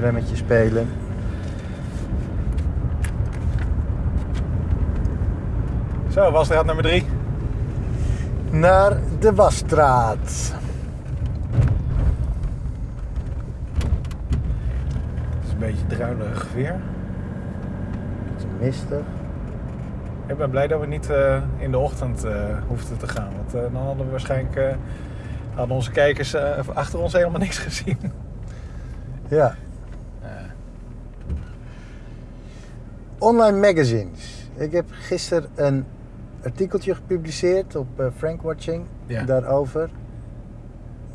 Tremmetje spelen. Zo, wasstraat nummer drie. Naar de Wasstraat. Het is een beetje druilig weer. Het is mistig. Ik ben blij dat we niet eh, in de ochtend eh hoefden te gaan. Want eh, dan hadden we waarschijnlijk... hadden onze kijkers achter ons helemaal niks gezien. Ja. Online magazines. Ik heb gisteren een artikeltje gepubliceerd op eh, Frankwatching Ja. daarover.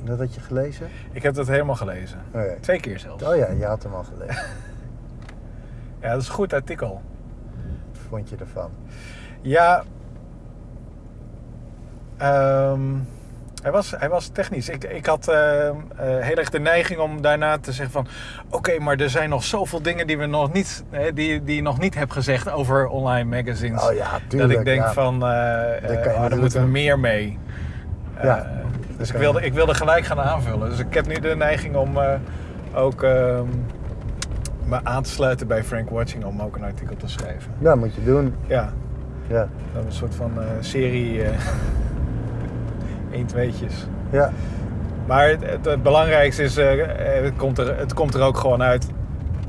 Dat had je gelezen? Ik heb dat helemaal gelezen. Oh ja. Twee keer zelfs. Oh ja, je had hem al gelezen. Ja, dat is een goed artikel. Wat vond je ervan? Ja. ehm, hij, was, hij was technisch. Ik, ik had ehm, eh, heel erg de neiging om daarna te zeggen van... Oké, maar er zijn nog zoveel dingen die, we nog niet, hè, die, die je nog niet hebt gezegd over online magazines. Oh ja, tuurlijk. dat ik denk ja. van, oh, daar moeten we meer mee. Ja, dus ik wilde, ik wilde gelijk gaan aanvullen. Dus ik heb nu de neiging om ook ehm, me aan te sluiten bij Frank Watching om ook een artikel te schrijven. Ja, moet je doen. Ja, Ja. dat is een soort van serie 1 tweetjes. Ja. Maar het, het, het belangrijkste is, eh, eh, het, komt er, het komt er ook gewoon uit.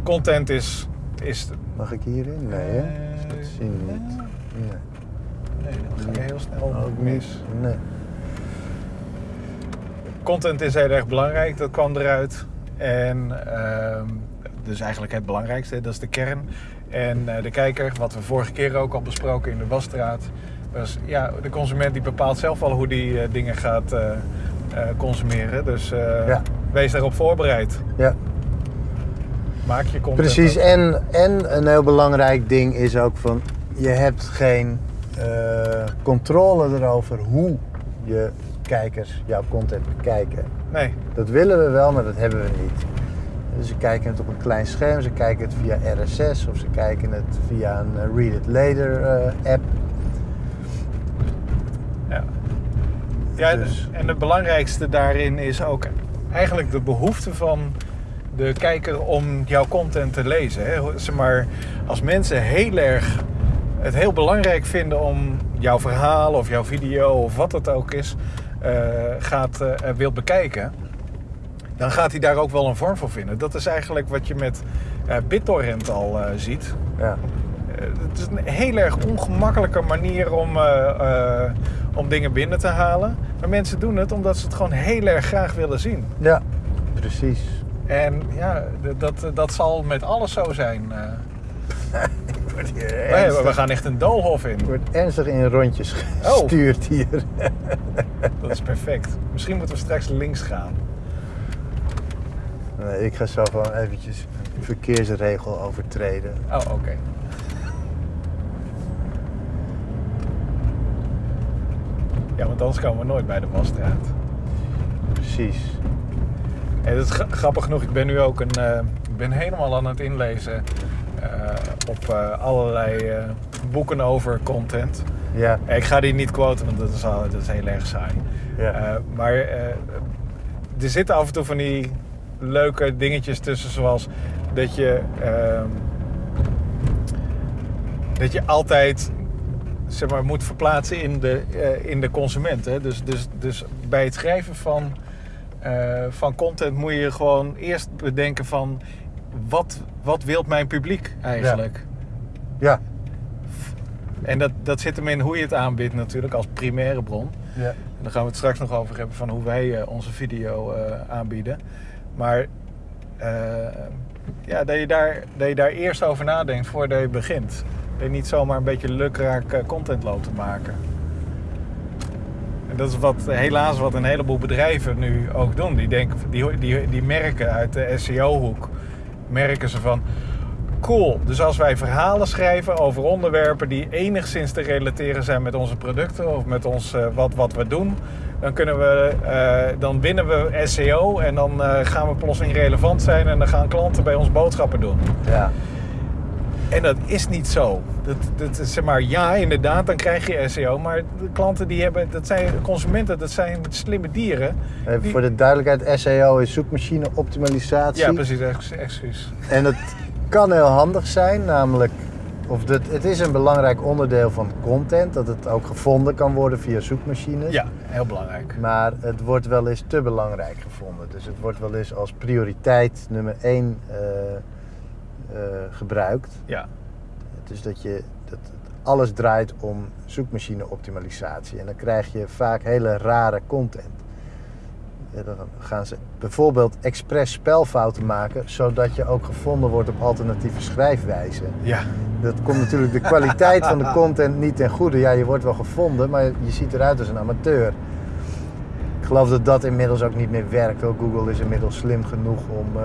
Content is... is Mag ik hierin? Nee, hè? Eh, Dat zien we niet. Nee. nee, ga je heel snel Ook mis. Nee. Content is heel erg belangrijk, dat kwam eruit. En ehm, dus eigenlijk het belangrijkste, dat is de kern. En de kijker, wat we vorige keer ook al besproken in de Wasstraat. Was, ja, de consument die bepaalt zelf wel hoe die eh, dingen gaat eh, eh, consumeren. Dus Ja. wees daarop voorbereid. Ja. Maak je content. Precies, en, en een heel belangrijk ding is ook van, je hebt geen controle erover hoe je kijkers jouw content bekijken. Nee, Dat willen we wel, maar dat hebben we niet. Dus ze kijken het op een klein scherm, ze kijken het via RSS of ze kijken het via een Read It Later eh, app. Ja, ja Dus- en het belangrijkste daarin is ook eigenlijk de behoefte van de kijker om jouw content te lezen. Hè. Zeg maar, als mensen heel erg het heel belangrijk vinden om jouw verhaal of jouw video of wat het ook is, eh, gaat, eh, wilt bekijken, dan gaat hij daar ook wel een vorm voor vinden. Dat is eigenlijk wat je met eh, BitTorrent al ziet. Ja, Het is een heel erg ongemakkelijke manier om, om dingen binnen te halen. Maar mensen doen het omdat ze het gewoon heel erg graag willen zien. ja precies. En ja, dat, dat zal met alles zo zijn. eh. Ik word hier ernstig, we gaan echt een doolhof in. ik word ernstig in rondjes Oh. gestuurd hier. Dat is perfect. Misschien moeten we straks links gaan. Nee, ik ga zo gewoon eventjes een verkeersregel overtreden. Oh, oké. Want anders komen we nooit bij de Wasstraat. Precies. En het is gra- grappig genoeg, ik ben nu ook een, eh, ik ben helemaal aan het inlezen eh, op eh, allerlei boeken over content. Ja, Ik ga die niet quoten, want dat is, al, dat is heel erg saai. Ja. Maar er zitten af en toe van die leuke dingetjes tussen, zoals dat je, ehm, dat je altijd zeg maar, moet verplaatsen in de, eh, in de consument. Hè? Dus, dus, dus bij het schrijven van, eh, van content moet je gewoon eerst bedenken van wat, wat wilt mijn publiek eigenlijk? ja, En dat, dat zit hem in hoe je het aanbiedt natuurlijk als primaire bron. ja. En daar gaan we het straks nog over hebben van hoe wij eh, onze video aanbieden. Maar ja, dat, je daar, dat je daar eerst over nadenkt voordat je begint. Je niet zomaar een beetje lukraak eh, content loopt te maken. En dat is wat, helaas wat een heleboel bedrijven nu ook doen. Die, denken, die, die, die merken uit de SEO-hoek, merken ze van... Cool, dus als wij verhalen schrijven over onderwerpen die enigszins te relateren zijn met onze producten of met ons, eh, wat, wat we doen, dan, kunnen we, eh, dan winnen we SEO en dan gaan we plotseling relevant zijn en dan gaan klanten bij ons boodschappen doen. ja. En dat is niet zo. Dat, dat zeg maar, ja, inderdaad, dan krijg je SEO. Maar de klanten die hebben, dat zijn consumenten, dat zijn slimme dieren. Even Die- voor de duidelijkheid, SEO is zoekmachine optimalisatie. Ja, precies, ex- excuus. En het kan heel handig zijn, namelijk, of dat, het is een belangrijk onderdeel van content, dat het ook gevonden kan worden via zoekmachines. Ja, heel belangrijk. Maar het wordt wel eens te belangrijk gevonden. Dus het wordt wel eens als prioriteit nummer één eh, gebruikt. Ja, Dus dat je dat alles draait om zoekmachine optimalisatie. En dan krijg je vaak hele rare content. Ja, dan gaan ze bijvoorbeeld expres spelfouten maken, zodat je ook gevonden wordt op alternatieve schrijfwijzen. ja, Dat komt natuurlijk de kwaliteit van de content niet ten goede. Ja, je wordt wel gevonden, maar je ziet eruit als een amateur. Ik geloof dat dat inmiddels ook niet meer werkt. Hoor. Google is inmiddels slim genoeg om eh,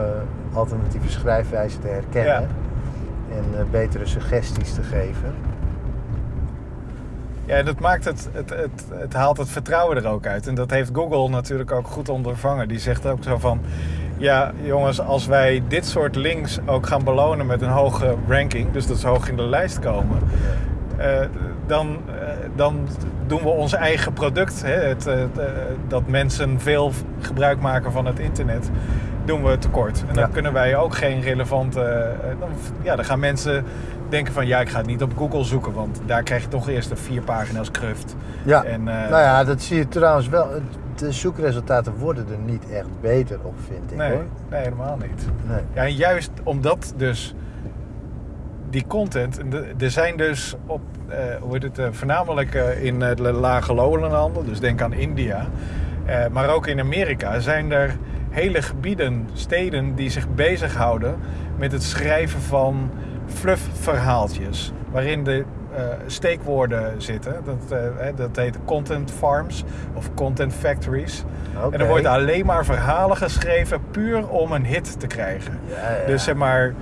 alternatieve schrijfwijzen te herkennen. Ja. En eh, betere suggesties te geven. Ja, en dat maakt het, het, het, het haalt het vertrouwen er ook uit. En dat heeft Google natuurlijk ook goed ondervangen. Die zegt ook zo van, ja jongens, als wij dit soort links ook gaan belonen met een hoge ranking, dus dat ze hoog in de lijst komen, eh, dan, dan doen we ons eigen product, hè, het, eh, het, eh, dat mensen veel gebruik maken van het internet, doen we tekort. En dan Ja. kunnen wij ook geen relevante, eh, dan, ja, dan gaan mensen denken van, ja, ik ga het niet op Google zoeken, want daar krijg je toch eerst de vier pagina's kruft. Ja, En, nou ja, dat zie je trouwens wel. De zoekresultaten worden er niet echt beter op, vind ik Nee, hoor. nee, helemaal niet. Nee. Ja, en juist omdat dus die content, er zijn dus op, eh, hoe heet het, eh, voornamelijk eh, in de lage landen, dus denk aan India, maar ook in Amerika zijn er hele gebieden, steden die zich bezighouden met het schrijven van fluff-verhaaltjes, waarin de eh, steekwoorden zitten. Dat, dat heet content farms of content factories. En er worden alleen maar verhalen geschreven puur om een hit te krijgen. Ja, ja. Dus zeg maar,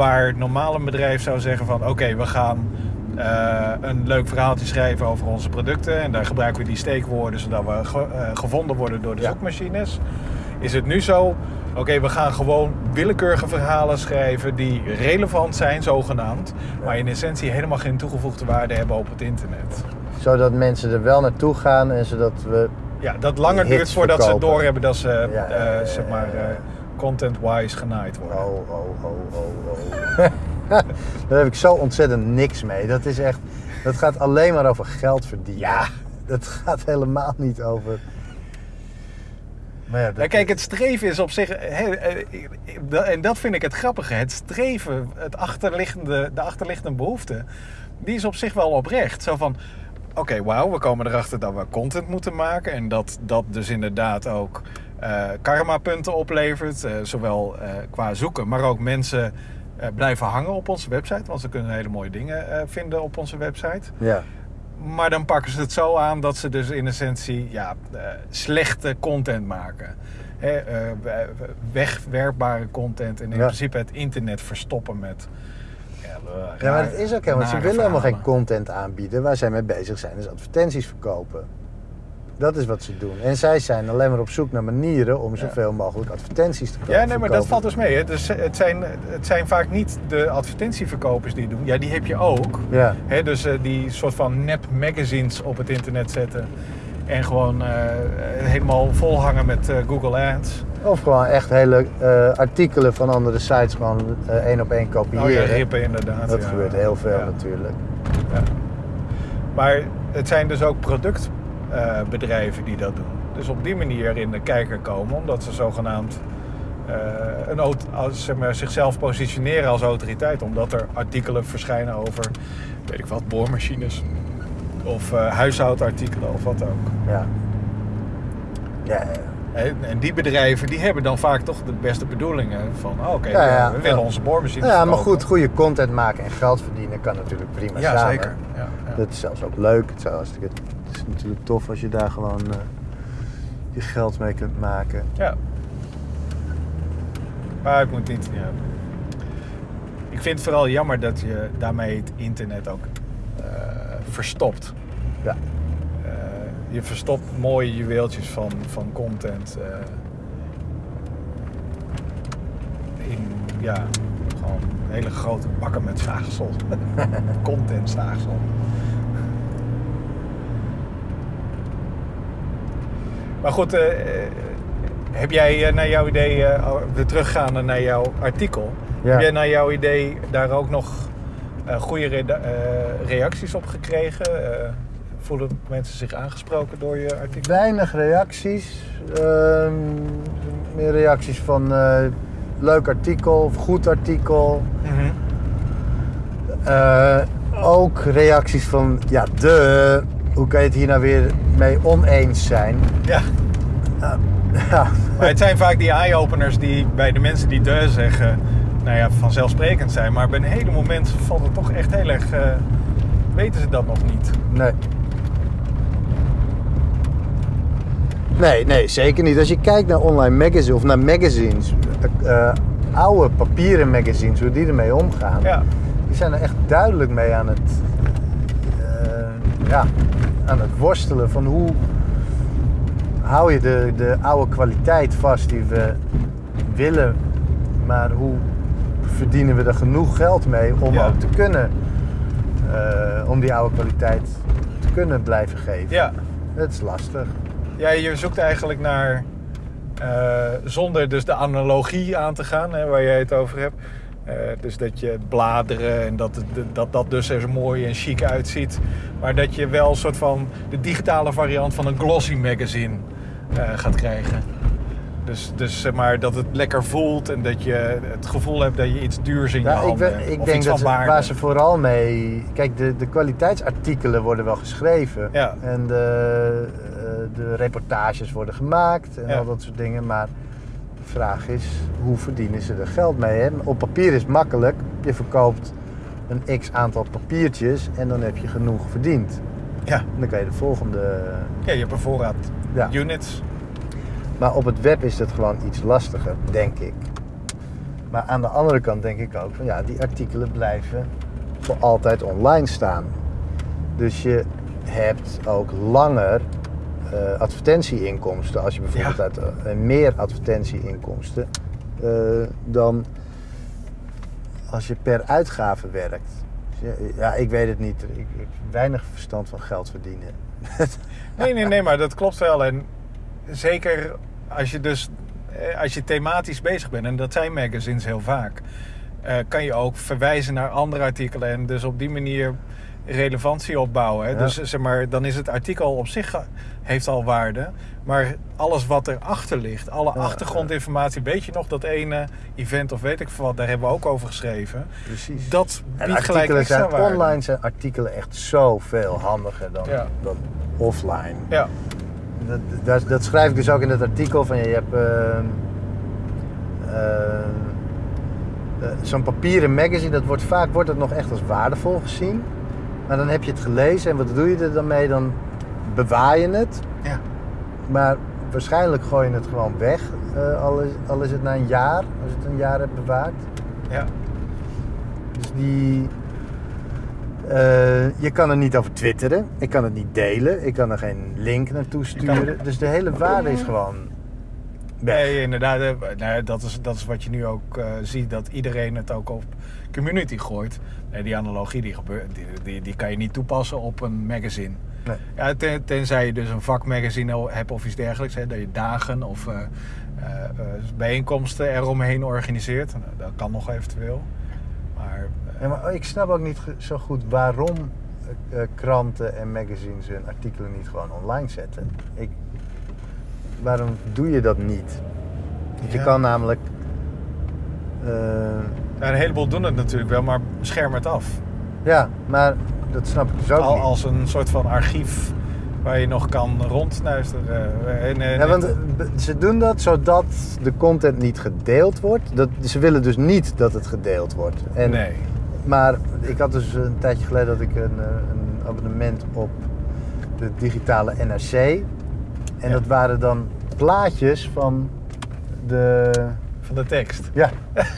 waar normaal een bedrijf zou zeggen van... oké, we gaan eh, een leuk verhaaltje schrijven over onze producten... en daar gebruiken we die steekwoorden... zodat we ge- eh, gevonden worden door de Ja. zoekmachines. Is het nu zo... Oké, we gaan gewoon willekeurige verhalen schrijven die relevant zijn, zogenaamd. Maar in essentie helemaal geen toegevoegde waarde hebben op het internet. Zodat mensen er wel naartoe gaan en zodat we Ja, dat langer duurt voordat verkopen. ze doorhebben dat ze, Ja, eh, zeg maar, content-wise genaaid worden. Oh, oh, oh, oh, oh. Daar heb ik zo ontzettend niks mee. Dat is echt, dat gaat alleen maar over geld verdienen. Ja. Dat gaat helemaal niet over. Maar ja, kijk, het streven is op zich. eh, en dat vind ik het grappige. Het streven, het achterliggende, de achterliggende behoefte, die is op zich wel oprecht. Zo van: oké, wauw, we komen erachter dat we content moeten maken. En dat dat dus inderdaad ook eh karma-punten oplevert. eh, zowel eh, qua zoeken, maar ook mensen blijven hangen op onze website. Want ze kunnen hele mooie dingen vinden op onze website. ja. Maar dan pakken ze het zo aan dat ze dus in essentie ja, slechte content maken. Wegwerpbare content en in Ja. principe het internet verstoppen met... Ja, ja, maar dat is ook helemaal. Ze nare willen helemaal geen content aanbieden. Waar zij mee bezig zijn, is advertenties verkopen. Dat is wat ze doen. En zij zijn alleen maar op zoek naar manieren om zoveel mogelijk advertenties te kopen. Ja, nee, maar dat valt dus mee. Hè. Dus het, zijn, het zijn vaak niet de advertentieverkopers die doen. Ja, die heb je ook. Ja. Hè, dus eh, die soort van nep magazines op het internet zetten. En gewoon eh, helemaal volhangen met eh, Google Ads. Of gewoon echt hele eh, artikelen van andere sites gewoon eh, één op één kopiëren. Oh ja, rippen inderdaad. Dat ja. gebeurt heel veel Ja. natuurlijk. Ja. Maar het zijn dus ook productbedrijven die dat doen. Dus op die manier in de kijker komen, omdat ze zogenaamd eh, een, als, zeg maar, zichzelf positioneren als autoriteit. Omdat er artikelen verschijnen over, weet ik wat, boormachines. Of eh, huishoudartikelen of wat ook. Ja. Ja. En en die bedrijven die hebben dan vaak toch de beste bedoelingen. Van oh, oké, Ja, ja. we willen onze boormachines ja, maar goed, goede content maken en geld verdienen kan natuurlijk prima Ja, samen. zeker. Ja, ja. Dat is zelfs ook leuk. Het, is hartstikke- het is natuurlijk tof als je daar gewoon eh, je geld mee kunt maken. Ja. Maar ik moet niet. Ja. Ik vind het vooral jammer dat je daarmee het internet ook eh, verstopt. Ja. Eh, je verstopt mooie juweeltjes van, van content. in ja, gewoon gewoon hele grote bakken met zaagsel. Content zaagsel. Maar goed, eh, eh, heb jij eh, naar jouw idee, eh, weer teruggaande naar jouw artikel, Ja. heb jij naar jouw idee daar ook nog goede reacties op gekregen? Voelen mensen zich aangesproken door je artikel? Weinig reacties. Ehm, meer reacties van leuk artikel of goed artikel. Mhm. Ook reacties van, ja, de, hoe kan je het hier nou weer mee oneens zijn? Ja, ja, maar het zijn vaak die eye-openers die bij de mensen die de zeggen, nou ja, vanzelfsprekend zijn. Maar bij een heleboel mensen valt het toch echt heel erg, eh, weten ze dat nog niet. nee. Nee, nee, zeker niet. Als je kijkt naar online magazines of naar magazines, eh, eh, oude papieren magazines, hoe die ermee omgaan, Ja, die zijn er echt duidelijk mee aan het, ja, aan het worstelen van hoe hou je de, de oude kwaliteit vast die we willen, maar hoe verdienen we er genoeg geld mee om Ja. ook te kunnen, eh, om die oude kwaliteit te kunnen blijven geven. ja. Het is lastig. Ja, je zoekt eigenlijk naar, eh, zonder dus de analogie aan te gaan, hè, waar jij het over hebt. Eh, dus dat je bladeren en dat, dat dat dus er zo mooi en chic uitziet. Maar dat je wel een soort van de digitale variant van een glossy magazine eh, gaat krijgen. Dus, dus zeg maar dat het lekker voelt en dat je het gevoel hebt dat je iets duurs in je ik, handen we- hebt. ik denk dat waar ze vooral mee. Kijk, de, de kwaliteitsartikelen worden wel geschreven. Ja. En de, eh, de reportages worden gemaakt en Ja. al dat soort dingen. Maar de vraag is, hoe verdienen ze er geld mee? Hè? Op papier is het makkelijk. Je verkoopt een x aantal papiertjes en dan heb je genoeg verdiend. Ja. En dan kan je de volgende. ja, je hebt een voorraad Ja. units. Maar op het web is het gewoon iets lastiger, denk ik. Maar aan de andere kant denk ik ook van ja, die artikelen blijven voor altijd online staan. Dus je hebt ook langer eh, advertentieinkomsten als je bijvoorbeeld Ja. uit eh, meer advertentieinkomsten eh, dan als je per uitgave werkt. Dus ja, ja, ik weet het niet. Ik, ik heb weinig verstand van geld verdienen. Nee, nee, nee, maar dat klopt wel. En zeker als je dus als je thematisch bezig bent, en dat zijn magazines heel vaak, kan je ook verwijzen naar andere artikelen en dus op die manier relevantie opbouwen. Hè? Ja. Dus zeg maar, dan is het artikel op zich eh, heeft al waarde, maar alles wat erachter ligt, alle Ja, achtergrondinformatie, weet je nog dat ene event of weet ik veel wat, daar hebben we ook over geschreven. Precies. Dat En biedt gelijk artikelen extra zijn waarde. online zijn artikelen echt zoveel handiger dan, Ja. dan offline. Ja, Dat, dat, dat schrijf ik dus ook in het artikel van je hebt ehm, ehm, eh, zo'n papieren magazine, dat wordt vaak wordt het nog echt als waardevol gezien. Maar dan heb je het gelezen en wat doe je er dan mee? Dan bewaar je het. ja. Maar waarschijnlijk gooi je het gewoon weg. eh, al, is, al is het na een jaar, als je het een jaar hebt bewaard. ja. Dus die. eh, je kan er niet over twitteren. Ik kan het niet delen. Ik kan er geen link naartoe sturen. Dus de hele waarde is gewoon. weg. Nee, inderdaad. eh, nou dat, is, dat is wat je nu ook ziet, dat iedereen het ook op community gooit. Nee, die analogie die, gebeurt, die, die, die kan je niet toepassen op een magazine. Nee. Ja, ten- tenzij je dus een vakmagazine hebt of iets dergelijks. Hè, dat je dagen of eh, eh, eh, bijeenkomsten eromheen organiseert. Nou, dat kan nog eventueel. Maar, Ja, maar ik snap ook niet zo goed waarom kranten en magazines hun artikelen niet gewoon online zetten. Ik, waarom doe je dat niet? Want je kan namelijk. Ja, een heleboel doen het natuurlijk wel, maar scherm het af. ja, maar dat snap ik dus ook Al, niet. als een soort van archief waar je nog kan rondnuisteren. En, en- Ja, want eh, ze doen dat zodat de content niet gedeeld wordt. Dat, ze willen dus niet dat het gedeeld wordt. En, nee. Maar ik had dus een tijdje geleden dat ik een, eh, een abonnement op de digitale NRC. En Ja. dat waren dan plaatjes van de... Van de tekst. Ja.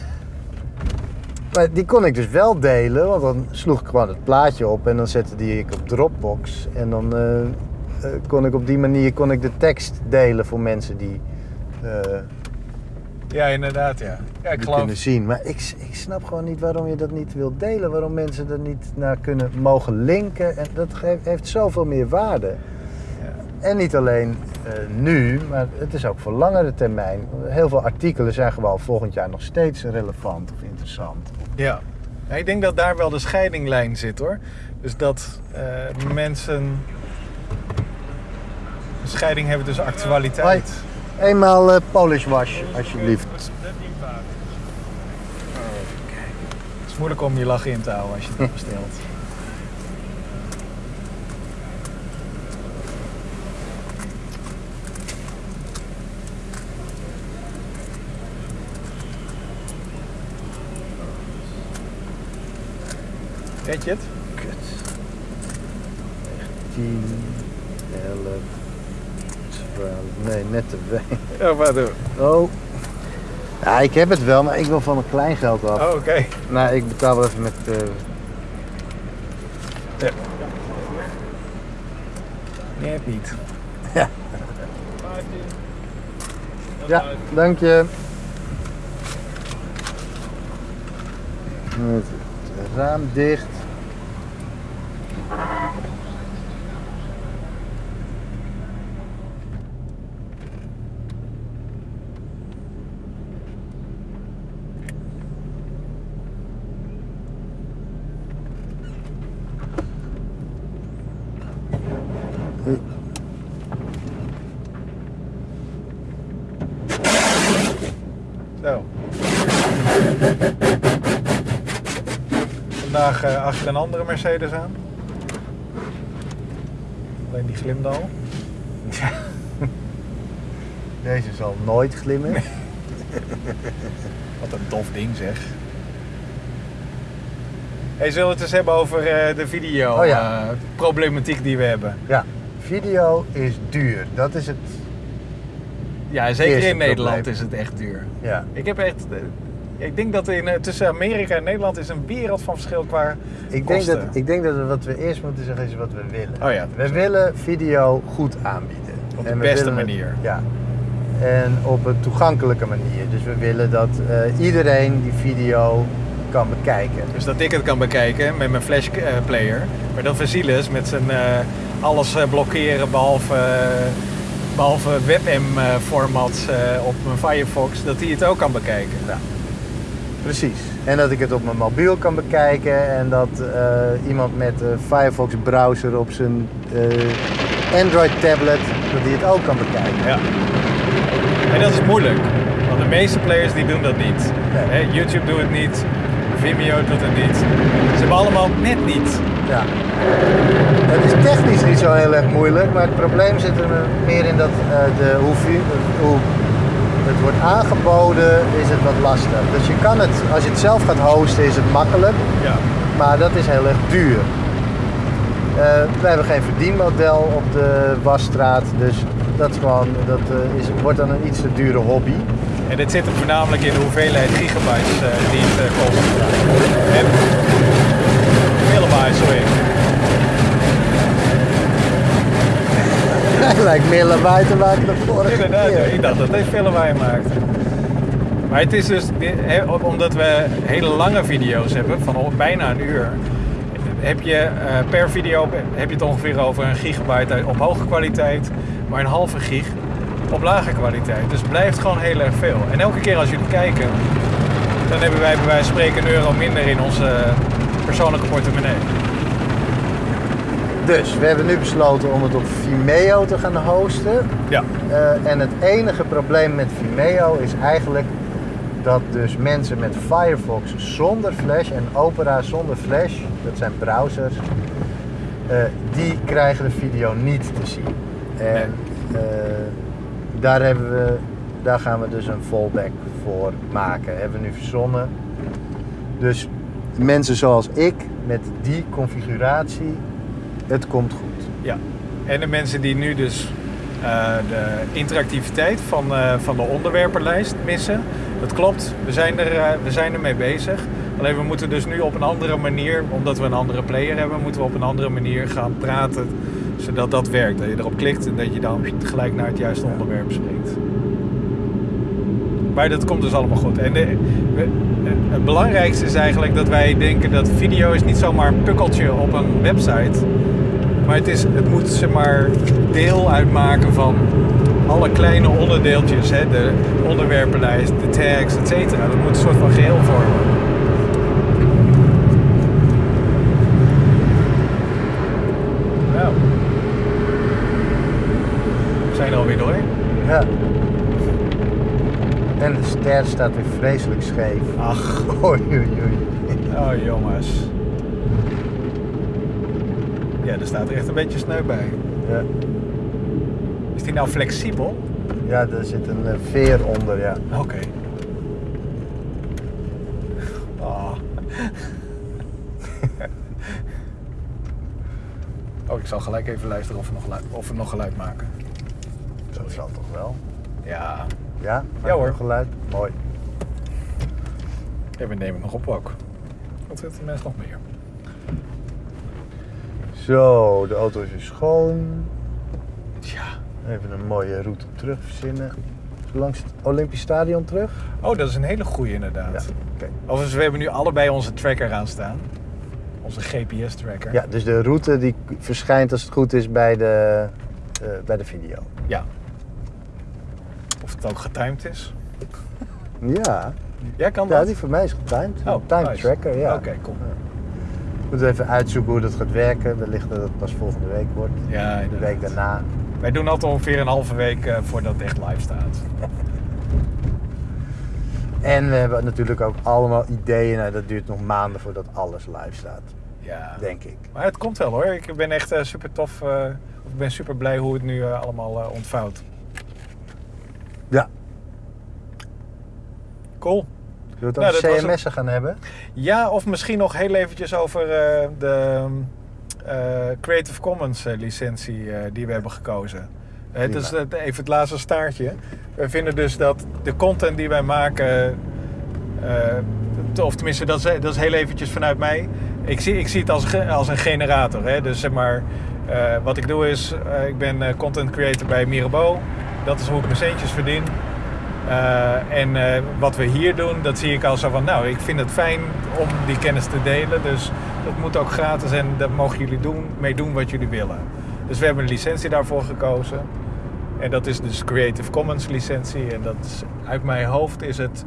maar die kon ik dus wel delen, want dan sloeg ik gewoon het plaatje op en dan zette die ik op Dropbox. En dan eh, eh, kon ik op die manier kon ik de tekst delen voor mensen die, eh, Ja, inderdaad, ja. Ja, ik geloof... kunnen zien. Maar ik, ik snap gewoon niet waarom je dat niet wilt delen. Waarom mensen er niet naar kunnen mogen linken. En dat geeft, heeft zoveel meer waarde. Ja. En niet alleen nu, maar het is ook voor langere termijn. Heel veel artikelen zijn gewoon volgend jaar nog steeds relevant of interessant. Ja. Ja, ik denk dat daar wel de scheidinglijn zit hoor. Dus dat eh, mensen een scheiding hebben tussen actualiteit. Eenmaal eh, Polish wash, alsjeblieft. Het is moeilijk om je lach in te houden als je het bestelt. Weet je het? Kut. 10, 11, 12. Nee, net te weinig. Ja, wat doen? Oh. Ja, ik heb het wel, maar ik wil van mijn kleingeld af. Oh, oké. Nou, ik betaal wel even met. eh, Nee, het niet. Ja, dank je. Met het raam dicht. Zo. Eh, achter een andere Mercedes aan. Alleen die glimde al. Deze zal nooit glimmen. Wat een tof ding zeg. Hey, zullen we het eens hebben over eh, de video Oh ja. eh, problematiek die we hebben? Ja, video is duur. Dat is het. Ja, zeker in Nederland probleem. is het echt duur. Ja. Ik heb echt... ik denk dat in, eh, tussen Amerika en Nederland is een wereld van verschil qua Ik denk, kosten. dat, ik denk dat we wat we eerst moeten zeggen is wat we willen. Oh ja. We willen video goed aanbieden. Op de En beste het- manier. ja. En op een toegankelijke manier. Dus we willen dat eh, iedereen die video kan bekijken. Dus dat ik het kan bekijken met mijn flash eh, player. Maar dat Vasilis met zijn alles blokkeren behalve, behalve WebM eh, formats eh, op mijn Firefox, dat hij het ook kan bekijken. Ja. Precies. En dat ik het op mijn mobiel kan bekijken en dat eh, iemand met een Firefox browser op zijn eh, Android tablet, dat hij het ook kan bekijken. Ja. En dat is moeilijk, want de meeste players die doen dat niet. Nee. YouTube doet het niet, Vimeo doet het niet. Ze hebben allemaal net niet. Ja. Het is technisch niet zo heel erg moeilijk, maar het probleem zit er meer in dat eh, de, hoe, hoe het wordt aangeboden, is het wat lastig. Dus je kan het, als je het zelf gaat hosten, is het makkelijk, Ja. maar dat is heel erg duur. Eh, we hebben geen verdienmodel op de wasstraat, dus dat, is gewoon, dat eh, is, wordt dan een iets te dure hobby. En dit zit hem voornamelijk in de hoeveelheid gigabytes eh, die het kost. En kilobytes, sorry. Lijkt meer lawaai te maken dan vorige Inderdaad, keer. ik dacht dat dit veel lawaai maakt. Maar het is dus, omdat we hele lange video's hebben, van bijna een uur, heb je eh, per video heb je het ongeveer over een gigabyte op hoge kwaliteit, maar een halve gig op lage kwaliteit. Dus het blijft gewoon heel erg veel. En elke keer als jullie kijken, dan hebben wij bij wijze van spreken een euro minder in onze persoonlijke portemonnee. Dus we hebben nu besloten om het op Vimeo te gaan hosten. Ja. Eh, en het enige probleem met Vimeo is eigenlijk dat dus mensen met Firefox zonder Flash en Opera zonder Flash, dat zijn browsers, eh, die krijgen de video niet te zien. En eh, daar, hebben we, daar gaan we dus een fallback voor maken. Hebben we nu verzonnen. Dus mensen zoals ik met die configuratie, het komt goed. Ja, en de mensen die nu dus eh, de interactiviteit van, eh, van de onderwerpenlijst missen. Dat klopt, we zijn, er, eh, we zijn ermee bezig. Alleen we moeten dus nu op een andere manier, omdat we een andere player hebben, moeten we op een andere manier gaan praten. Zodat dat werkt. Dat je erop klikt en dat je dan gelijk naar het juiste onderwerp springt. Maar dat komt dus allemaal goed. En de- we- het belangrijkste is eigenlijk dat wij denken dat video is niet zomaar een pukkeltje op een website. Maar het, is, het moet zeg maar deel uitmaken van alle kleine onderdeeltjes. Hè? De onderwerpenlijst, de tags, et cetera. Dat moet een soort van geheel vormen. Nou. We zijn er alweer doorheen. Ja. En de ster staat weer vreselijk scheef. Ach, Oei, oei, oei. oh jongens. Er staat er echt een beetje sneu bij. Ja. Is die nou flexibel? ja, er zit een eh, veer onder, ja. Oké. Ah. oh, ik zal gelijk even luisteren of we nog geluid, of we nog geluid maken. Dat zal toch wel. Ja, Ja? Ja, hoor. Geluid? Mooi. ja we nemen nog op ook. Wat zitten de mensen nog meer? Zo, de auto is weer schoon. Ja. Even een mooie route terug verzinnen. Langs het Olympisch Stadion terug. Oh, dat is een hele goeie inderdaad. Ja, oké. Overigens, we hebben nu allebei onze tracker aan staan. Onze GPS-tracker. Ja, dus de route die verschijnt als het goed is bij de, eh, bij de video. Ja. Of het ook getimed is. Ja, Ja, kan ja dat? die voor mij is getimed. Oh, time nice. tracker, ja. Oké, cool. We moeten even uitzoeken hoe dat gaat werken. Wellicht dat het pas volgende week wordt. Ja, De week daarna. Wij doen altijd ongeveer een halve week eh, voordat het echt live staat. En we hebben natuurlijk ook allemaal ideeën. Nou, dat duurt nog maanden voordat alles live staat, Ja. denk ik. Maar het komt wel hoor. Ik ben echt eh, super tof. eh, ik ben super blij hoe het nu allemaal ontvouwt. Ja. Cool. Zullen we het Nou, CMS'en gaan hebben? Ja, of misschien nog heel eventjes over eh, de eh, Creative Commons eh, licentie die we hebben gekozen. Het is even het laatste staartje. We vinden dus dat de content die wij maken, of tenminste dat is, dat is heel eventjes vanuit mij. Ik zie, ik zie het als, als een generator. Hè? Dus zeg maar, wat ik doe is, ik ben content creator bij Mirabeau. Dat is hoe ik mijn centjes verdien. Eh, en eh, wat we hier doen, dat zie ik al zo van, nou, ik vind het fijn om die kennis te delen. Dus dat moet ook gratis en dat mogen jullie doen, mee doen wat jullie willen. Dus we hebben een licentie daarvoor gekozen. En dat is dus Creative Commons licentie. En dat is, uit mijn hoofd is het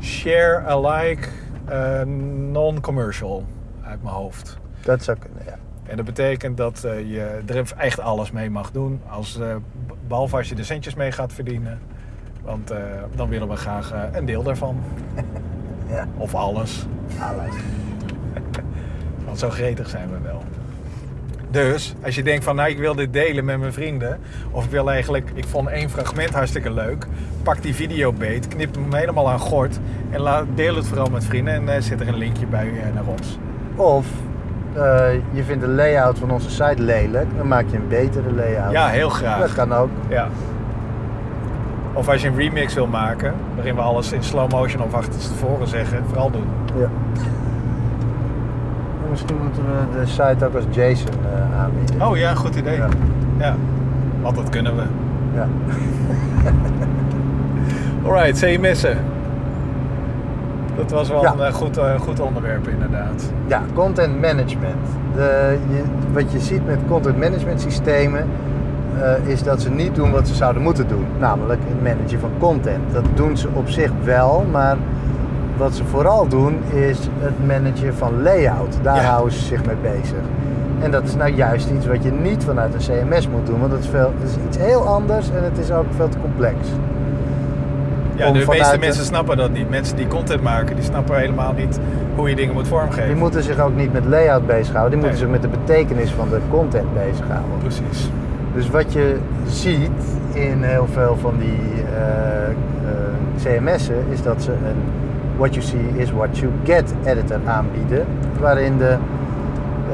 share alike eh, non-commercial. Uit mijn hoofd. Dat zou kunnen, ja. En dat betekent dat je er echt alles mee mag doen. Als, eh, behalve als je er centjes mee gaat verdienen. Want eh, dan willen we graag eh, een deel daarvan. Ja, Of alles. alles. Want zo gretig zijn we wel. Dus als je denkt van nou ik wil dit delen met mijn vrienden. Of ik wil eigenlijk, ik vond één fragment hartstikke leuk. Pak die video beet, knip hem helemaal aan gort. En laat, deel het vooral met vrienden. En eh, zet er een linkje bij naar ons. Of je vindt de layout van onze site lelijk, dan maak je een betere layout. Ja, heel graag. Dat kan ook. Ja. Of als je een remix wil maken, waarin we alles in slow motion of achterstevoren zeggen, vooral doen. Ja. En Misschien moeten we de site ook als JSON eh, aanbieden. Oh ja, goed idee. Ja. Ja. Want dat kunnen we. Ja. Alright, CMS'en. Dat was wel Ja. een eh, goed, eh, goed onderwerp inderdaad. Ja, content management. De, je, wat je ziet met content management systemen eh, is dat ze niet doen wat ze zouden moeten doen. Namelijk het managen van content. Dat doen ze op zich wel, maar wat ze vooral doen is het managen van layout. Daar Ja. houden ze zich mee bezig. En dat is nou juist iets wat je niet vanuit een CMS moet doen, want dat is, veel, dat is iets heel anders en het is ook veel te complex. Ja, de meeste de- mensen snappen dat niet. Mensen die content maken, die snappen helemaal niet hoe je dingen moet vormgeven. Die moeten zich ook niet met layout bezighouden, die moeten Nee. zich met de betekenis van de content bezighouden. Precies. Dus wat je ziet in heel veel van die eh, eh, CMS'en is dat ze een what you see is what you get editor aanbieden. Waarin de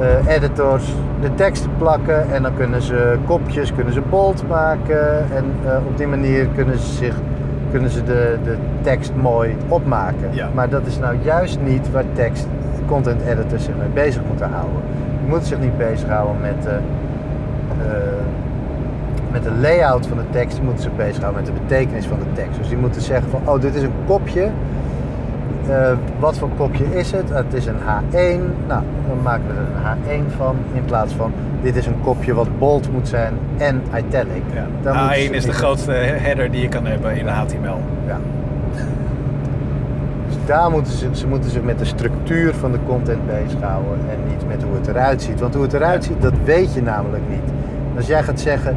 eh, editors de teksten plakken en dan kunnen ze kopjes, kunnen ze bold maken en op die manier kunnen ze, zich, kunnen ze de, de tekst mooi opmaken. Ja. Maar dat is nou juist niet waar tekst content editors zich mee bezig moeten houden. Je moet zich niet bezighouden met met de layout van de tekst, die moeten zich bezighouden met de betekenis van de tekst. Dus die moeten zeggen van, oh, dit is een kopje. Eh, wat voor kopje is het? Het is een H1. Nou, dan maken we er een H1 van. In plaats van, dit is een kopje wat bold moet zijn en italic. Ja. Dan moeten ze A1 is de grootste header die je kan hebben in HTML. Ja. Dus daar moeten ze, ze moeten zich met de structuur van de content bezighouden en niet met hoe het eruit ziet. Want hoe het eruit ziet, dat weet je namelijk niet. Als jij gaat zeggen,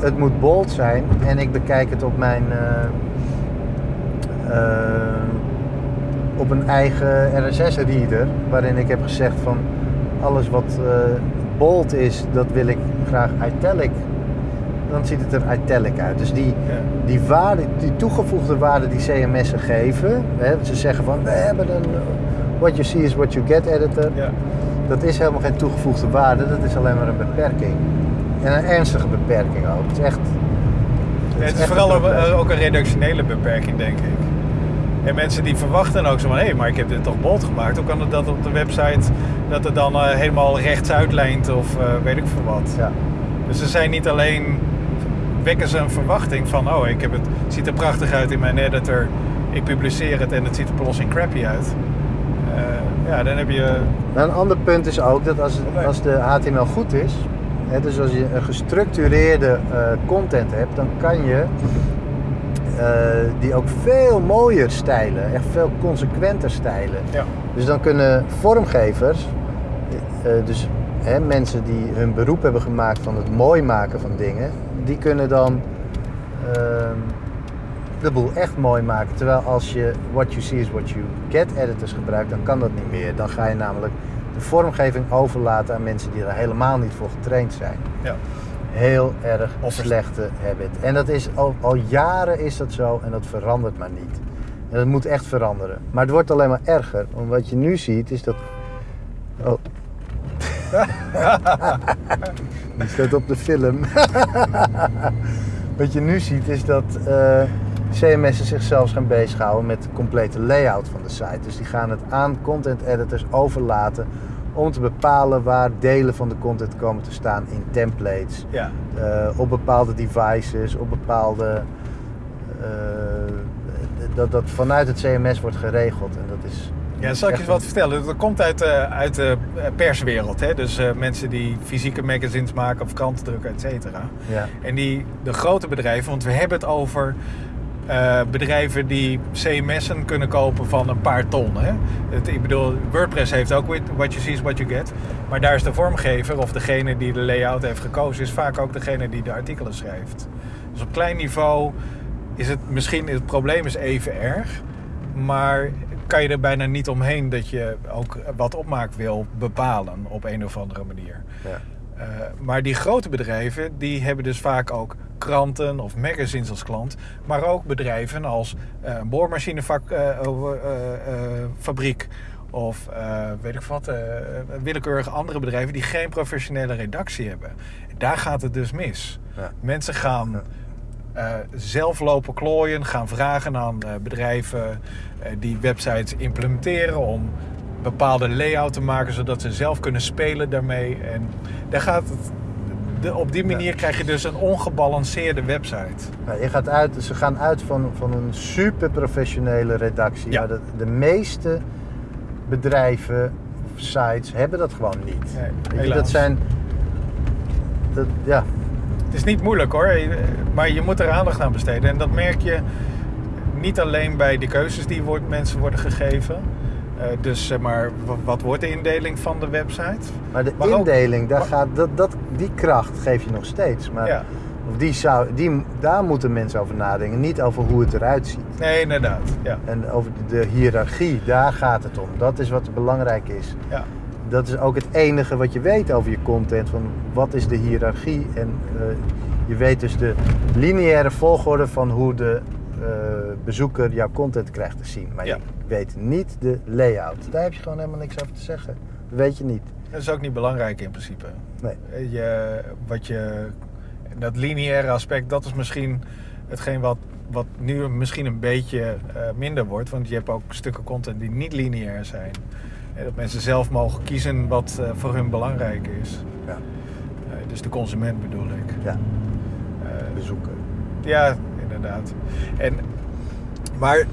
het moet bold zijn en ik bekijk het op mijn eh, eh, op een eigen RSS-reader, waarin ik heb gezegd van alles wat eh, bold is, dat wil ik graag italic. Dan ziet het er italic uit. Dus die, Ja. die, waarde, die toegevoegde waarde die CMS'en geven, hè, ze zeggen van we hebben een what you see is what you get editor. Ja. Dat is helemaal geen toegevoegde waarde, dat is alleen maar een beperking. En een ernstige beperking ook. Het is echt. Het is vooral een ook, beperking. eh, ook een redactionele beperking, denk ik. En mensen die verwachten ook zo van, hé, maar ik heb dit toch bold gemaakt. Hoe kan het dat op de website dat het dan eh, helemaal rechtsuit lijnt of eh, weet ik veel wat. Ja. Dus ze zijn niet alleen, wekken ze een verwachting van, oh, ik heb het, het ziet er prachtig uit in mijn editor. Ik publiceer het en het ziet er plotseling crappy uit. Ja, dan heb je... Nou, een ander punt is ook dat als, als de HTML goed is, dus als je een gestructureerde eh, content hebt, dan kan je eh, die ook veel mooier stijlen, echt veel consequenter stijlen. Ja. Dus dan kunnen vormgevers, eh, dus mensen die hun beroep hebben gemaakt van het mooi maken van dingen, die kunnen dan ehm, de boel echt mooi maken. Terwijl als je what you see is what you get editors gebruikt, dan kan dat niet meer. Dan ga je namelijk de vormgeving overlaten aan mensen die er helemaal niet voor getraind zijn. Ja. Heel erg slechte habit. En dat is al, al jaren is dat zo en dat verandert maar niet. En dat moet echt veranderen. Maar het wordt alleen maar erger. Want wat je nu ziet is dat. Oh. Die staat op de film. Wat je nu ziet is dat eh CMS'en zichzelf gaan bezighouden met de complete layout van de site. Dus die gaan het aan content editors overlaten om te bepalen waar delen van de content komen te staan in templates, Ja. eh, op bepaalde devices, op bepaalde. eh, dat dat vanuit het CMS wordt geregeld. En dat is. Ja, zal ik je wat vertellen? Dat komt uit, eh, uit de perswereld. Hè? Dus mensen die fysieke magazines maken of kranten drukken, et cetera. Ja. En die, de grote bedrijven, want we hebben het over eh, bedrijven die CMS'en kunnen kopen van een paar ton. Hè? Het, ik bedoel, WordPress heeft ook what you see is what you get. Maar daar is de vormgever of degene die de layout heeft gekozen, is vaak ook degene die de artikelen schrijft. Dus op klein niveau is het misschien, het probleem is even erg. Maar kan je er bijna niet omheen dat je ook wat opmaak wil bepalen op een of andere manier. Ja. Uh, maar die grote bedrijven die hebben dus vaak ook kranten of magazines als klant. Maar ook bedrijven als uh, een boormachinefabriek. of uh, weet ik wat, willekeurige andere bedrijven die geen professionele redactie hebben. Daar gaat het dus mis. Ja. Mensen gaan zelf lopen klooien, gaan vragen aan bedrijven die websites implementeren om bepaalde layout te maken, zodat ze zelf kunnen spelen daarmee. En daar gaat het, de, op die manier ja. krijg je dus een ongebalanceerde website. Ja, je gaat uit, ze gaan uit van, van een super professionele redactie. Ja. Maar de, de meeste bedrijven of sites hebben dat gewoon niet. Nee, je, dat zijn. Dat, ja. Het is niet moeilijk hoor, maar je moet er aandacht aan besteden. En dat merk je niet alleen bij de keuzes die wordt, mensen worden gegeven. Uh, dus zeg maar, wat wordt de indeling van de website? Maar de maar indeling, ook, daar maar, gaat, dat, dat, die kracht geef je nog steeds. Maar ja. of die zou, die, daar moeten mensen over nadenken, niet over hoe het eruit ziet. Nee, inderdaad. Ja. En over de hiërarchie, daar gaat het om. Dat is wat belangrijk is. Ja. Dat is ook het enige wat je weet over je content. Van wat is de hiërarchie? En uh, je weet dus de lineaire volgorde van hoe de bezoeker jouw content krijgt te zien. Maar ja. je weet niet de layout. Daar heb je gewoon helemaal niks over te zeggen. Dat weet je niet. Dat is ook niet belangrijk in principe. Nee. Je, wat je, dat lineaire aspect, dat is misschien hetgeen wat, wat nu misschien een beetje uh, minder wordt. Want je hebt ook stukken content die niet lineair zijn. En dat mensen zelf mogen kiezen wat uh, voor hun belangrijk is. Ja. dus de consument bedoel ik. Ja. Bezoeken. Ja, inderdaad. En, maar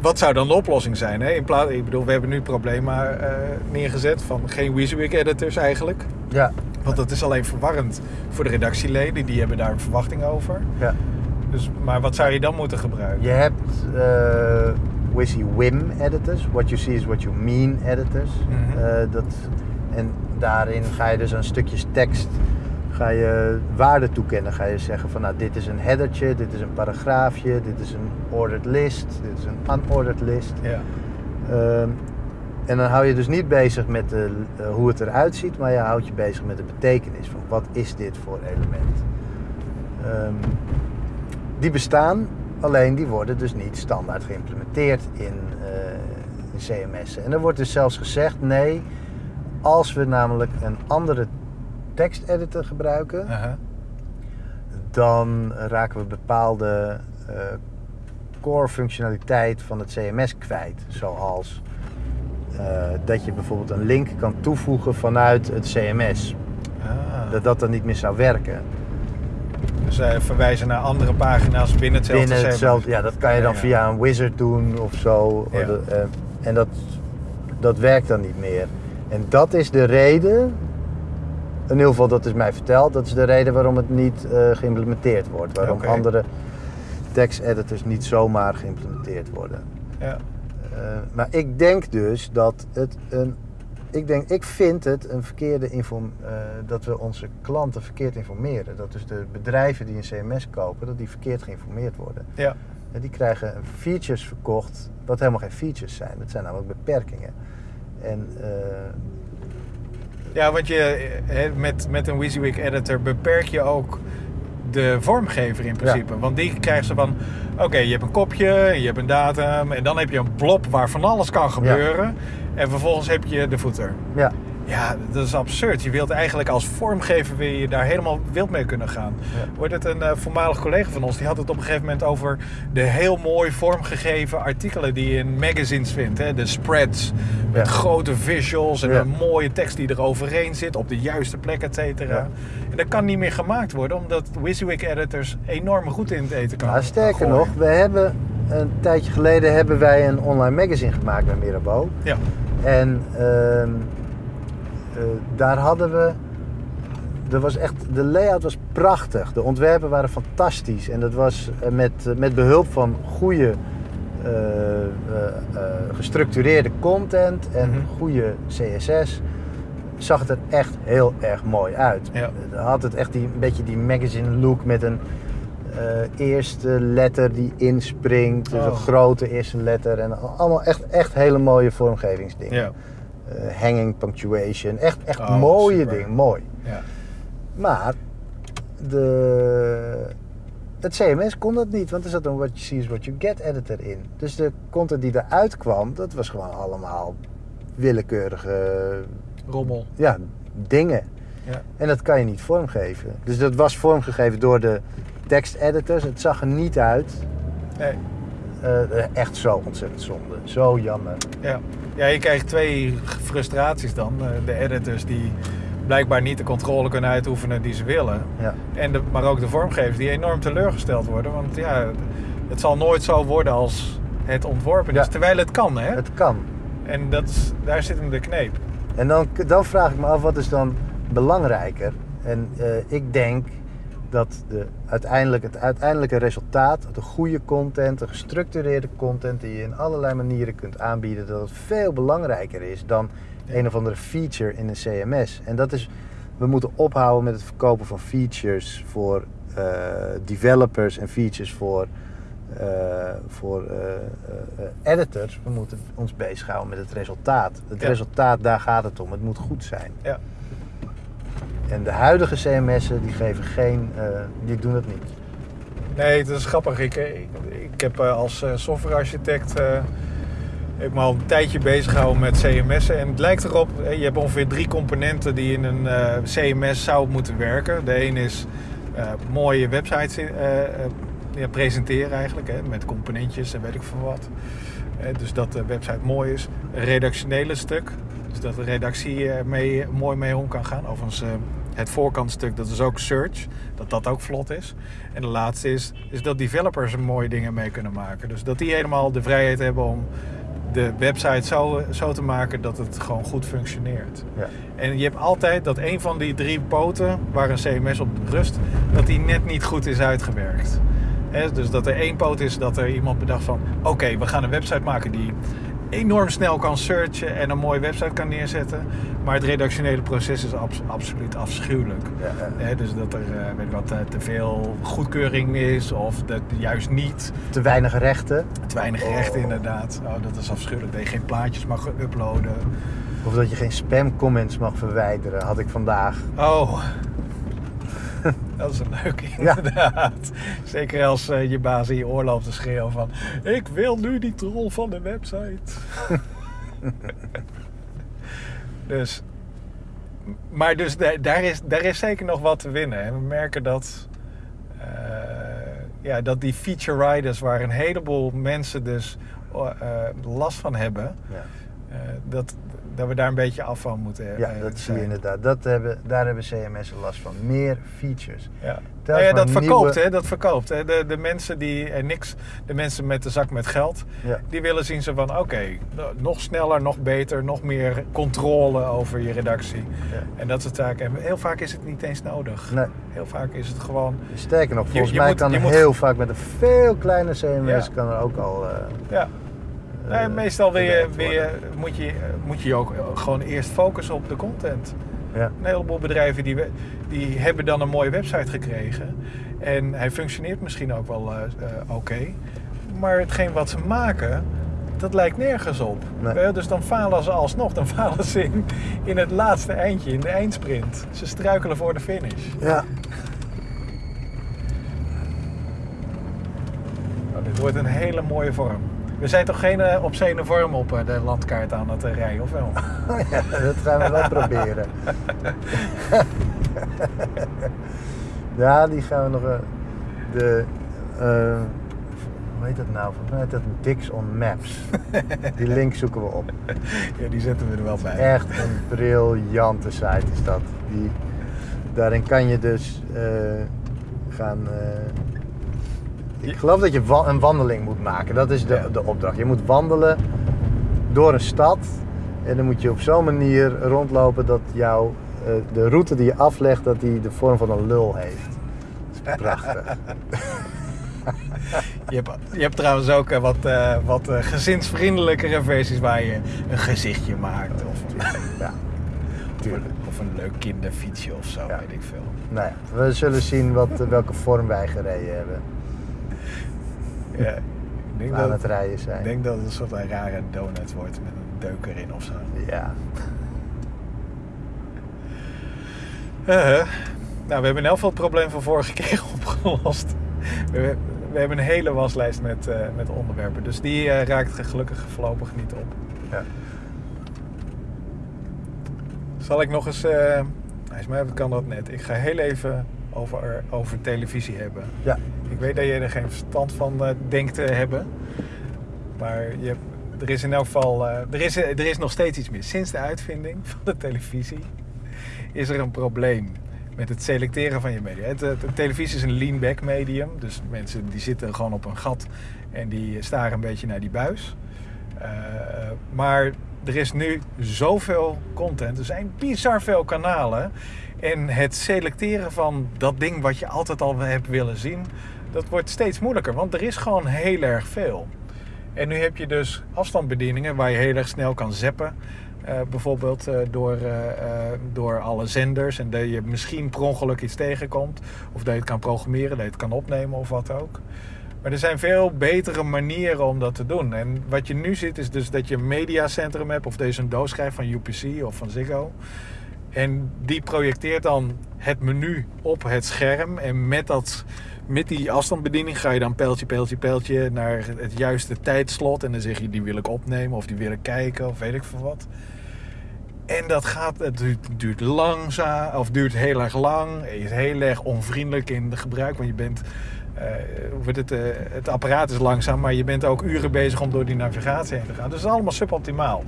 wat zou dan de oplossing zijn? Hè? In plaats, ik bedoel, we hebben nu problemen eh, neergezet van geen WYSIWYG editors eigenlijk. Ja, Want dat is alleen verwarrend voor de redactieleden, die hebben daar een verwachting over. ja. Dus, maar wat zou je dan moeten gebruiken? Je hebt eh WYSI-WIM editors, what you see is what you mean editors. Mhm. Eh, dat, en daarin ga je dus aan stukjes tekst ga je waarde toekennen. Ga je zeggen van nou dit is een headertje, dit is een paragraafje, dit is een ordered list, dit is een unordered list. Ja. Ehm, en dan hou je dus niet bezig met de, eh, hoe het eruit ziet, maar je houdt je bezig met de betekenis van wat is dit voor element. Ehm, die bestaan, alleen die worden dus niet standaard geïmplementeerd in, eh in CMS'en. En er wordt dus zelfs gezegd, nee, als we namelijk een andere teksteditor gebruiken, dan raken we bepaalde eh, core functionaliteit van het CMS kwijt. Zoals eh, dat je bijvoorbeeld een link kan toevoegen vanuit het CMS. Ah. Dat dat dan niet meer zou werken. Dus eh, verwijzen naar andere pagina's binnen hetzelfde Binnen CMS. hetzelfde, ja, dat kan je dan Ja. via een wizard doen of zo. Ja. En dat, dat werkt dan niet meer. En dat is de reden, in ieder geval dat is mij verteld, dat is de reden waarom het niet eh, geïmplementeerd wordt. Waarom andere teksteditors niet zomaar geïmplementeerd worden. Ja. Eh, maar ik denk dus dat het een. Ik, denk, ik vind het een verkeerde inform, eh, dat we onze klanten verkeerd informeren. Dat dus de bedrijven die een CMS kopen, dat die verkeerd geïnformeerd worden. ja. En die krijgen features verkocht, wat helemaal geen features zijn. Dat zijn namelijk beperkingen. En Ja, want je, hè, met, met een WYSIWYG editor beperk je ook de vormgever in principe. Want die krijgt ze van, oké, je hebt een kopje, je hebt een datum en dan heb je een blob waar van alles kan gebeuren. En vervolgens heb je de footer. ja, Ja, dat is absurd. Je wilt eigenlijk als vormgever wil je daar helemaal wild mee kunnen gaan. Ja. Wordt het een eh, voormalig collega van ons, die had het op een gegeven moment over de heel mooi vormgegeven artikelen die je in magazines vindt. Hè? De spreads met Ja. grote visuals en Ja. een mooie tekst die er overheen zit op de juiste plek, et cetera. Ja. En dat kan niet meer gemaakt worden, omdat WYSIWYG editors enorm goed in het eten kan maar sterker gooien. nog, we hebben een tijdje geleden hebben wij een online magazine gemaakt bij Mirabeau. Ja, En ehm, eh, daar hadden we. Er was echt, de layout was prachtig. De ontwerpen waren fantastisch. En dat was eh, met, eh, met behulp van goede eh, eh, eh, gestructureerde content en Mhm. goede CSS. Zag het er echt heel erg mooi uit. Ja. Eh, Had het echt die, een beetje die magazine look met een eh, eerste letter die inspringt. Dus Oh. een grote eerste letter. En allemaal echt, echt hele mooie vormgevingsdingen. ja, Eh, hanging punctuation. Echt, echt Oh, mooie super. dingen, mooi. ja. Maar de, het CMS kon dat niet, want er zat een what you see is what you get editor in. Dus de content die eruit kwam, dat was gewoon allemaal willekeurige Rommel. ja, dingen. Ja. En dat kan je niet vormgeven. Dus dat was vormgegeven door de teksteditors. Het zag er niet uit. Nee. Eh, echt zo ontzettend zonde. Zo jammer. Ja. Ja, je krijgt twee frustraties dan. Eh, De editors die blijkbaar niet de controle kunnen uitoefenen die ze willen. Ja. En de, maar ook de vormgevers die enorm teleurgesteld worden. Want ja, het zal nooit zo worden als het ontworpen is. Ja. Terwijl het kan, hè? Het kan. En dat daar zit hem de kneep. En dan, dan vraag ik me af, wat is dan belangrijker? En eh, ik denk dat de, uiteindelijk, het uiteindelijke resultaat, de goede content, de gestructureerde content die je in allerlei manieren kunt aanbieden, dat het veel belangrijker is dan een of andere feature in een CMS. En dat is, we moeten ophouden met het verkopen van features voor eh, developers en features voor, eh, voor eh, editors. We moeten ons bezighouden met het resultaat. Het Ja. resultaat, daar gaat het om. Het moet goed zijn. Ja. En de huidige CMS'en, die geven geen, eh, die doen het niet. Nee, het is grappig. Ik, ik, ik heb eh, als eh, softwarearchitect eh, ik me al een tijdje bezig gehouden met CMS'en. En het lijkt erop, eh, je hebt ongeveer drie componenten die in een eh, CMS zou moeten werken. De een is eh, mooie websites eh, eh, presenteren eigenlijk, hè, met componentjes en weet ik veel wat. Eh, dus dat de website mooi is. Een redactionele stuk, dus dat de redactie mee, mooi mee om kan gaan. Overigens, eh, het voorkantstuk, dat is ook search. Dat dat ook vlot is. En de laatste is, is dat developers er mooie dingen mee kunnen maken. Dus dat die helemaal de vrijheid hebben om de website zo, zo te maken dat het gewoon goed functioneert. Ja. En je hebt altijd dat een van die drie poten waar een CMS op rust, dat die net niet goed is uitgewerkt. Dus dat er één poot is dat er iemand bedacht van... oké, we gaan een website maken die enorm snel kan searchen en een mooie website kan neerzetten. Maar het redactionele proces is abs- absoluut afschuwelijk. Ja, ja. Hè, dus dat er eh, weet ik wat, eh, te veel goedkeuring is of dat juist niet. Te weinig rechten. Te weinig rechten inderdaad. Oh, dat is afschuwelijk. Dat je geen plaatjes mag uploaden. Of dat je geen spam comments mag verwijderen, had ik vandaag. Oh. Dat is een leuke Ja. inderdaad. Zeker als eh, je baas in je oor loopt te schreeuwen van... Ik wil nu die troll van de website. dus... Maar dus da- daar is, daar is zeker nog wat te winnen. En we merken dat... eh, ja, dat die feature riders waar een heleboel mensen dus eh, last van hebben... Ja, dat, dat we daar een beetje af van moeten ja eh, dat zie je inderdaad. Dat hebben, daar hebben CMS'en last van. Meer features. Ja. Nou ja, dat verkoopt, nieuwe- hè? Dat verkoopt. Hè? De, de mensen die er niks, de mensen met de zak met geld, Ja. die willen zien ze van oké, nog sneller, nog beter, nog meer controle over je redactie. Ja. En dat soort zaken. En heel vaak is het niet eens nodig. Nee. Heel vaak is het gewoon. Sterker nog, volgens je mij moet- kan je moet- heel vaak met een veel kleiner CMS kan er ook al. eh, Ja. Nou ja, eh, meestal wil je, wil je, worden. moet, je, moet ook gewoon eerst focussen op de content. Ja. Een heleboel bedrijven die, die hebben dan een mooie website gekregen. En hij functioneert misschien ook wel eh, eh, oké. Maar hetgeen wat ze maken, dat lijkt nergens op. Nee. Eh, Dus dan falen ze alsnog. Dan falen ze in, in het laatste eindje, in de eindsprint. Ze struikelen voor de finish. ja. Nou, dit wordt een hele mooie vorm. We zijn toch geen uh, obscene vorm op eh, de landkaart aan het eh, rijden, of wel? ja, dat gaan we wel proberen. ja, die gaan we nog. eh, de. eh, hoe heet dat nou? Volgens mij heet dat Dix on Maps. Die link zoeken we op. Ja, die zetten we er wel bij. Echt een briljante site is dat. Die, daarin kan je dus eh, gaan. eh, ik geloof dat je wa- een wandeling moet maken. Dat is de, Ja. de opdracht. Je moet wandelen door een stad. En dan moet je op zo'n manier rondlopen dat jouw, eh, de route die je aflegt, dat die de vorm van een lul heeft. Dat is prachtig. Je hebt, je hebt trouwens ook eh, wat, eh, wat gezinsvriendelijkere versies waar je een gezichtje maakt. Of, ja, tuurlijk. of een leuk kinderfietsje of zo, Ja. weet ik veel. Nou ja, we zullen zien wat, welke vorm wij gereden hebben. Ja, ik denk, aan dat, het rijden zijn. ik denk dat het een soort van rare donut wordt met een deuk erin of zo. Ja. Uh-huh. Nou, we hebben in elk geval het probleem van vorige keer opgelost. We, we hebben een hele waslijst met, eh, met onderwerpen. Dus die eh, raakt gelukkig voorlopig niet op. ja. Zal ik nog eens... eh volgens mij kan dat net. Ik ga heel even over, over televisie hebben. Ja. Ik weet dat je er geen verstand van eh, denkt te hebben. Maar je er is in elk geval... eh, er, is, er is nog steeds iets mis. Sinds de uitvinding van de televisie is er een probleem met het selecteren van je media. De televisie is een lean-back medium. Dus mensen die zitten gewoon op een gat en die staren een beetje naar die buis. Eh, maar er is nu zoveel content. Er zijn bizar veel kanalen. En het selecteren van dat ding wat je altijd al hebt willen zien... dat wordt steeds moeilijker. Want er is gewoon heel erg veel. En nu heb je dus afstandsbedieningen waar je heel erg snel kan zappen. Eh, bijvoorbeeld eh, door, eh, door alle zenders. En dat je misschien per ongeluk iets tegenkomt. Of dat je het kan programmeren, dat je het kan opnemen of wat ook. Maar er zijn veel betere manieren om dat te doen. En wat je nu ziet is dus dat je een mediacentrum hebt. Of deze een doos schrijft van UPC of van Ziggo. En die projecteert dan het menu op het scherm. En met, dat, met die afstandsbediening ga je dan pijltje, pijltje, pijltje naar het juiste tijdslot. En dan zeg je die wil ik opnemen of die wil ik kijken of weet ik veel wat. En dat gaat, het duurt, langzaam of duurt heel erg lang. Je is heel erg onvriendelijk in het gebruik. Want je bent, hoe wordt het, eh, het apparaat is langzaam, maar je bent ook uren bezig om door die navigatie heen te gaan. Dus dat is allemaal suboptimaal.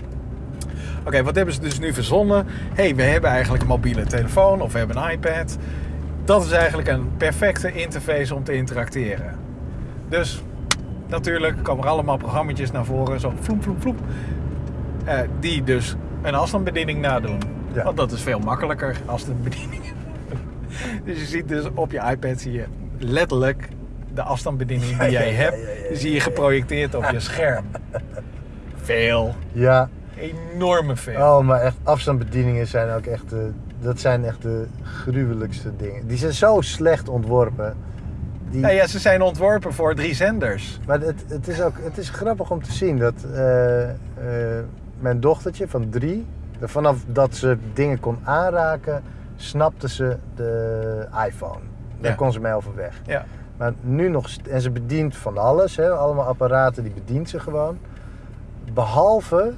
Oké, wat hebben ze dus nu verzonnen? Hey, we hebben eigenlijk een mobiele telefoon of we hebben een iPad. Dat is eigenlijk een perfecte interface om te interacteren. Dus natuurlijk komen er allemaal programma's naar voren, zo vloep, vloep, vloep. Eh, die dus een afstandsbediening nadoen. Ja. Want dat is veel makkelijker als de bediening. dus je ziet dus op je iPad zie je letterlijk de afstandsbediening die jij hebt, zie je geprojecteerd op je scherm. Veel. Ja, Enorme veel. oh, maar echt afstandsbedieningen zijn ook echt de, dat zijn echt de gruwelijkste dingen. Die zijn zo slecht ontworpen. Die, ja, ze zijn ontworpen voor drie zenders. Maar het, het, is ook, het is grappig om te zien dat eh, eh, mijn dochtertje van drie, vanaf dat ze dingen kon aanraken, snapte ze de iPhone. Daar Ja. kon ze mee overweg. Ja. Maar nu nog, en ze bedient van alles, hè, allemaal apparaten, die bedient ze gewoon. Behalve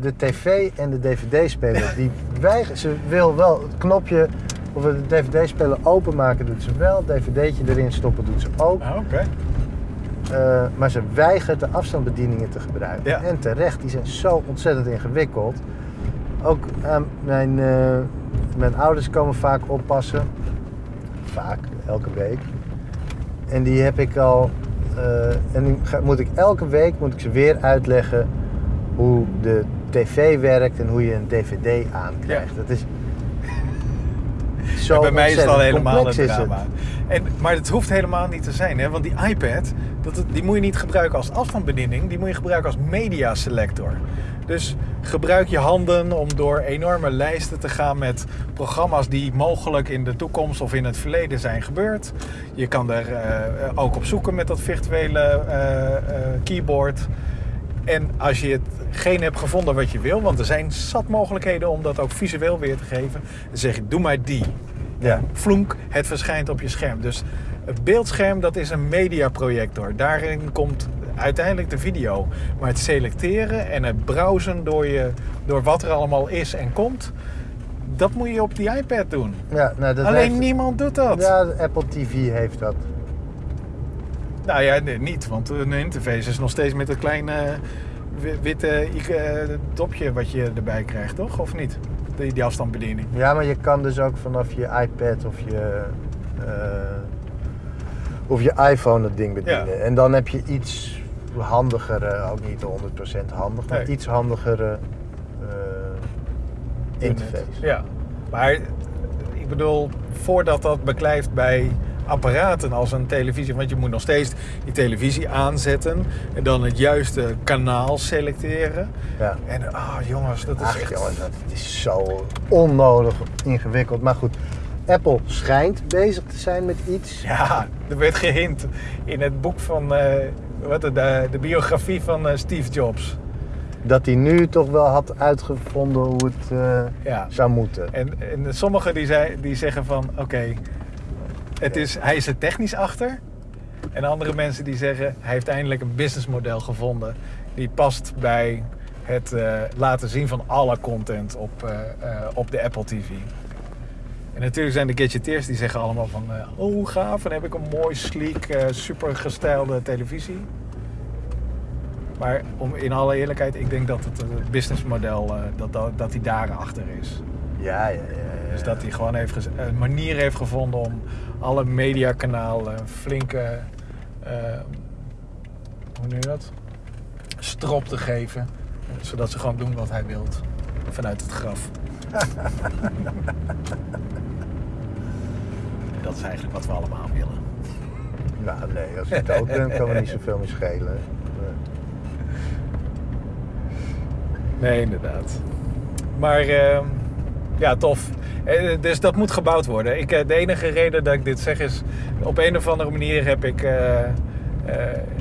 de tv en de dvd-speler. Die weigert, ze wil wel het knopje of de dvd-speler openmaken doet ze wel, het dvd'tje erin stoppen doet ze ook. Ah. Eh, maar ze weigert de afstandsbedieningen te gebruiken. Ja. En terecht, die zijn zo ontzettend ingewikkeld. Ook eh, mijn, eh, mijn ouders komen vaak oppassen. Vaak, elke week. En die heb ik al. eh, en die moet ik elke week moet ik ze weer uitleggen hoe de tv werkt en hoe je een dvd aankrijgt. Dat is. Zo bij mij is het al helemaal een drama. En, maar het hoeft helemaal niet te zijn, hè? want die iPad, dat, die moet je niet gebruiken als afstandsbediening, die moet je gebruiken als media selector. Dus gebruik je handen om door enorme lijsten te gaan met programma's die mogelijk in de toekomst of in het verleden zijn gebeurd. Je kan er eh, ook op zoeken met dat virtuele eh, eh, keyboard. En als je hetgeen hebt gevonden wat je wil, want er zijn zat mogelijkheden om dat ook visueel weer te geven, dan zeg je: doe maar die. Ja. Vloenk, het verschijnt op je scherm. Dus het beeldscherm dat is een mediaprojector. Daarin komt uiteindelijk de video. Maar het selecteren en het browsen door, je, door wat er allemaal is en komt, dat moet je op die iPad doen. Ja, nou, dat Alleen heeft- niemand doet dat. Ja, Apple TV heeft dat. Nou ja, nee, niet, want een interface is nog steeds met een klein eh, wi- witte eh, dopje wat je erbij krijgt, toch? Of niet? Die, die afstandsbediening. Ja, maar je kan dus ook vanaf je iPad of je, eh, of je iPhone het ding bedienen. Ja. En dan heb je iets handigere, ook niet 100% handig, maar Nee. iets handigere eh, interface. Ja, maar ik bedoel, voordat dat beklijft bij apparaten als een televisie, want je moet nog steeds die televisie aanzetten en dan het juiste kanaal selecteren. Ja. En ah jongens, dat is Ach echt... jongen, dat is zo onnodig ingewikkeld. Maar goed, Apple schijnt bezig te zijn met iets. Ja, er werd gehint in het boek van eh, wat, de, de biografie van eh, Steve Jobs. Dat hij nu toch wel had uitgevonden hoe het eh, Ja. zou moeten. En, en sommigen die, zei, die zeggen van oké, het is, hij is er technisch achter. En andere mensen die zeggen hij heeft eindelijk een businessmodel gevonden die past bij het eh, laten zien van alle content op, eh, eh, op de Apple TV. En natuurlijk zijn de gadgeteers die zeggen allemaal van oh gaaf, dan heb ik een mooi, sleek, super gestylede televisie. Maar om, in alle eerlijkheid, ik denk dat het businessmodel, eh, dat, dat, dat die daarachter is. Ja, ja, ja. Dus dat hij gewoon heeft een manier heeft gevonden om alle mediakanalen een flinke, eh, hoe noem je dat? Strop te geven. Zodat ze gewoon doen wat hij wil vanuit het graf. dat is eigenlijk wat we allemaal willen. Nou nee, als je dood bent kan me niet zoveel meer schelen. Nee, inderdaad. Maar ehm, ja, tof. Eh, Dus dat moet gebouwd worden. Ik, eh, de enige reden dat ik dit zeg is... op een of andere manier heb ik... eh,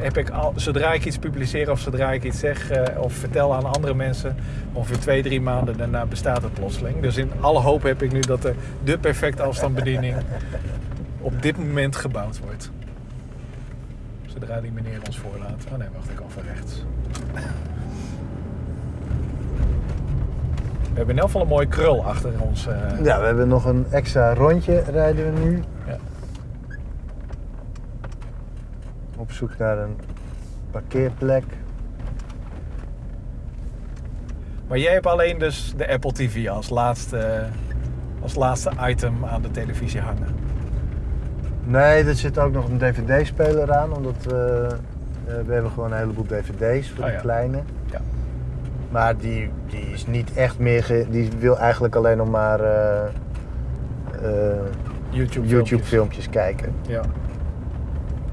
heb ik al, zodra ik iets publiceer of zodra ik iets zeg of vertel aan andere mensen, ongeveer twee, drie maanden daarna bestaat het plotseling. Dus in alle hoop heb ik nu dat de, de perfecte afstandsbediening op dit moment gebouwd wordt. Zodra die meneer ons voorlaat. Oh nee, wacht, ik kan van rechts. We hebben in elk geval een mooie krul achter ons. eh. Ja, we hebben nog een extra rondje rijden we nu. Ja. Op zoek naar een parkeerplek. Maar jij hebt alleen dus de Apple TV als laatste, als laatste item aan de televisie hangen. Nee, er zit ook nog een dvd-speler aan, omdat we, eh, we hebben gewoon een heleboel dvd's voor Oh de ja. kleine. Ja. Maar die, die is niet echt meer, ge- die wil eigenlijk alleen nog maar eh, eh, YouTube, YouTube filmpjes kijken. Ja.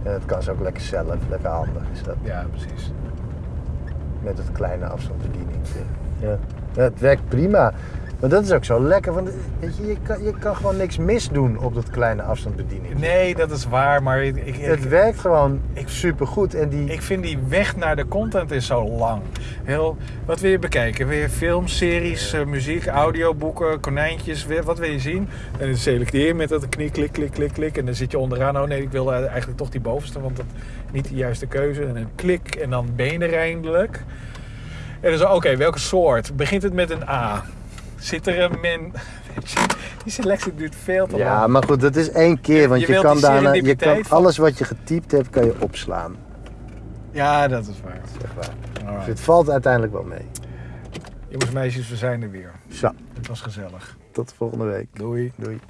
En dat kan ze ook lekker zelf, lekker handig is dat. ja, precies. Met het kleine afstandsbediening. Ja. Ja, het werkt prima. Maar dat is ook zo lekker, want weet je, je, kan, je kan gewoon niks misdoen op dat kleine afstandsbediening. Nee, dat is waar, maar ik, ik, Het werkt gewoon Ik- supergoed. En die, ik vind die weg naar de content is zo lang. Heel, wat wil je bekijken? Wil je films, series, eh, muziek, audioboeken, konijntjes? Wat wil je zien? En dan selecteer je met dat knik, klik, klik, klik, klik. En dan zit je onderaan. Oh nee, ik wil eigenlijk toch die bovenste, want dat niet de juiste keuze. En dan klik en dan ben je er eindelijk. En dan zo, oké, welke soort? Begint het met een A? Zit er een min... Die selectie duurt veel te ja, lang. maar goed, dat is één keer. Want Je kan daarna, je kan alles wat je getypt hebt, kan je opslaan. Ja, dat is waar. Zeg maar. Dus Alright. het valt uiteindelijk wel mee. Jongens, meisjes, we zijn er weer. Zo, Het was gezellig. tot de volgende week. Doei. Doei.